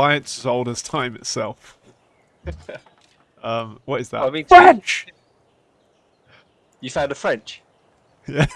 Science as old as time itself. um, what is that? I mean, French. you found a French. Yeah.